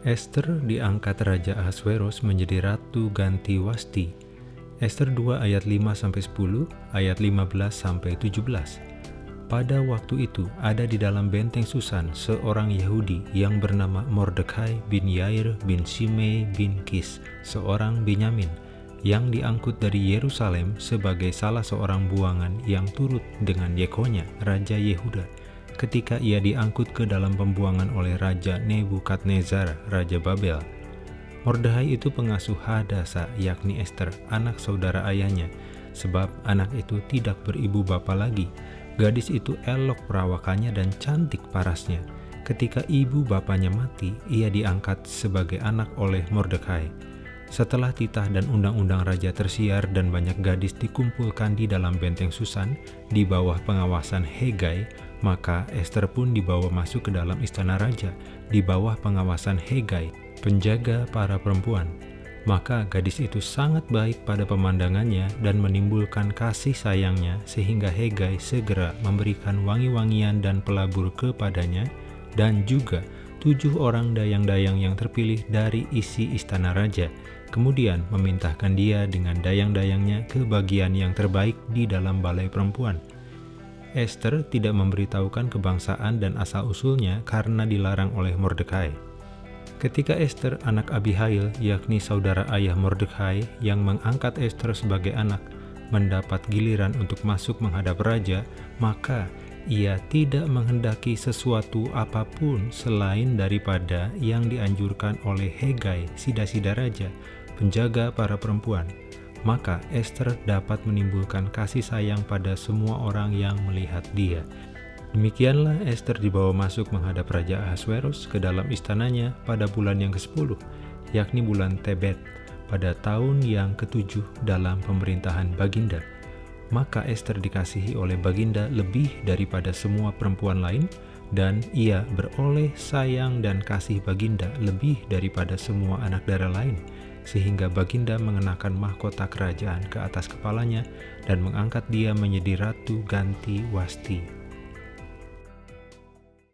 Esther diangkat Raja Ahasveros menjadi Ratu ganti Wasti. Esther 2 ayat 5-10, ayat 15-17. Pada waktu itu ada di dalam benteng Susan seorang Yahudi yang bernama Mordekai bin Yair bin Simei bin Kis, seorang Benyamin, yang diangkut dari Yerusalem sebagai salah seorang buangan yang turut dengan Yekonya, Raja Yehuda ketika ia diangkut ke dalam pembuangan oleh Raja Nebukadnezar, Raja Babel. Mordehai itu pengasuh Hadasa, yakni Esther, anak saudara ayahnya, sebab anak itu tidak beribu bapa lagi. Gadis itu elok perawakannya dan cantik parasnya. Ketika ibu bapaknya mati, ia diangkat sebagai anak oleh Mordekai. Setelah titah dan undang-undang raja tersiar dan banyak gadis dikumpulkan di dalam benteng Susan di bawah pengawasan Hegai, maka Esther pun dibawa masuk ke dalam istana raja, di bawah pengawasan Hegai, penjaga para perempuan. Maka gadis itu sangat baik pada pemandangannya dan menimbulkan kasih sayangnya sehingga Hegai segera memberikan wangi-wangian dan pelabur kepadanya dan juga tujuh orang dayang-dayang yang terpilih dari isi istana raja, kemudian memintahkan dia dengan dayang-dayangnya ke bagian yang terbaik di dalam balai perempuan Esther tidak memberitahukan kebangsaan dan asal-usulnya karena dilarang oleh Mordekai. Ketika Esther, anak Abihail, yakni saudara ayah Mordekai yang mengangkat Esther sebagai anak, mendapat giliran untuk masuk menghadap raja, maka ia tidak menghendaki sesuatu apa pun selain daripada yang dianjurkan oleh Hegai, sida-sida raja, penjaga para perempuan maka Esther dapat menimbulkan kasih sayang pada semua orang yang melihat dia. Demikianlah Esther dibawa masuk menghadap Raja Ahasverus ke dalam istananya pada bulan yang ke-10, yakni bulan Tebet, pada tahun yang ketujuh dalam pemerintahan Baginda. Maka Esther dikasihi oleh Baginda lebih daripada semua perempuan lain, dan ia beroleh sayang dan kasih Baginda lebih daripada semua anak darah lain, sehingga Baginda mengenakan mahkota kerajaan ke atas kepalanya dan mengangkat dia menjadi ratu ganti Wasti.